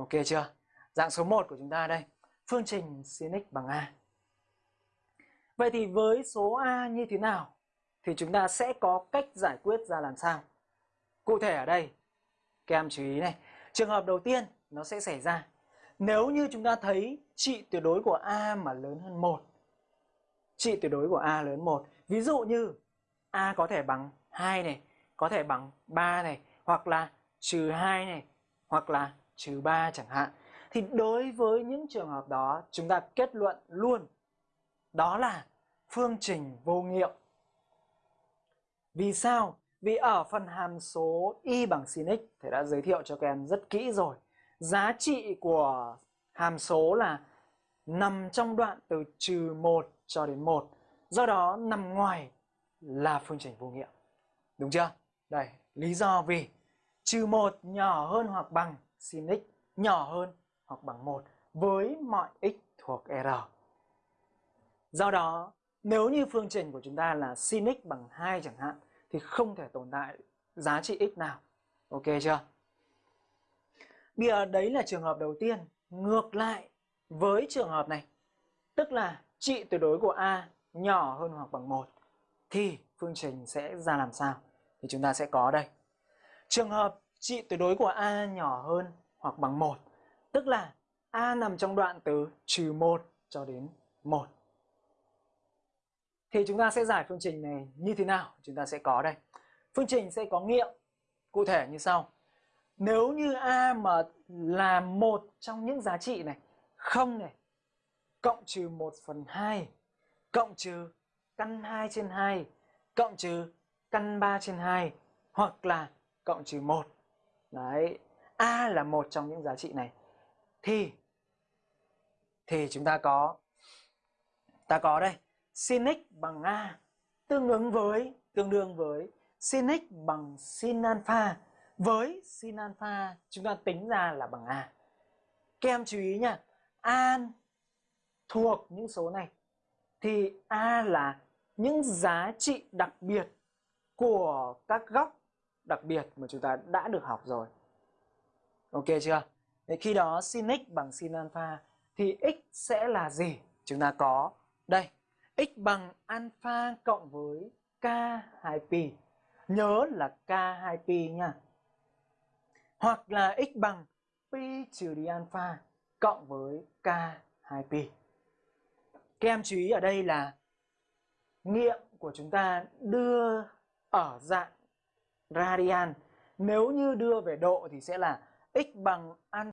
Ok chưa? Dạng số 1 của chúng ta đây, phương trình sin x bằng a. Vậy thì với số a như thế nào thì chúng ta sẽ có cách giải quyết ra làm sao? Cụ thể ở đây, các em chú ý này, trường hợp đầu tiên nó sẽ xảy ra nếu như chúng ta thấy trị tuyệt đối của a mà lớn hơn 1. Trị tuyệt đối của a lớn 1. Ví dụ như a có thể bằng 2 này, có thể bằng 3 này, hoặc là trừ 2 này, hoặc là trừ 3 chẳng hạn. Thì đối với những trường hợp đó, chúng ta kết luận luôn đó là phương trình vô nghiệm. Vì sao? Vì ở phần hàm số y bằng sin x thầy đã giới thiệu cho các em rất kỹ rồi. Giá trị của hàm số là nằm trong đoạn từ trừ 1 cho đến 1. Do đó nằm ngoài là phương trình vô nghiệm. Đúng chưa? Đây, lý do vì trừ 1 nhỏ hơn hoặc bằng sin x nhỏ hơn hoặc bằng 1 với mọi x thuộc R. Do đó, nếu như phương trình của chúng ta là sin x bằng 2 chẳng hạn thì không thể tồn tại giá trị x nào. Ok chưa? Bây giờ đấy là trường hợp đầu tiên. Ngược lại với trường hợp này, tức là trị tuyệt đối của A nhỏ hơn hoặc bằng 1 thì phương trình sẽ ra làm sao? Thì chúng ta sẽ có đây. Trường hợp trị tuyệt đối của A nhỏ hơn hoặc bằng 1, tức là A nằm trong đoạn từ trừ 1 cho đến 1. Thì chúng ta sẽ giải phương trình này như thế nào? Chúng ta sẽ có đây. Phương trình sẽ có nghiệm cụ thể như sau. Nếu như A mà là một trong những giá trị này, không này, cộng trừ 1 phần 2, cộng trừ căn 2 trên 2, cộng trừ căn 3 trên 2, hoặc là cộng trừ 1. Đấy, A là một trong những giá trị này. Thì thì chúng ta có ta có đây sin x bằng a tương ứng với tương đương với sin x bằng sin alpha. Với sin alpha chúng ta tính ra là bằng a. Các em chú ý nha a thuộc những số này. Thì a là những giá trị đặc biệt của các góc đặc biệt mà chúng ta đã được học rồi ok chưa Thế khi đó sin x bằng sin alpha thì x sẽ là gì chúng ta có, đây, x bằng alpha cộng với k2pi. Nhớ là k2pi nha. Hoặc là x bằng pi trừ đi alpha cộng với k2pi. Các em chú ý ở đây là nghiệm của chúng ta đưa ở dạng radian. Nếu như đưa về độ thì sẽ là x bằng an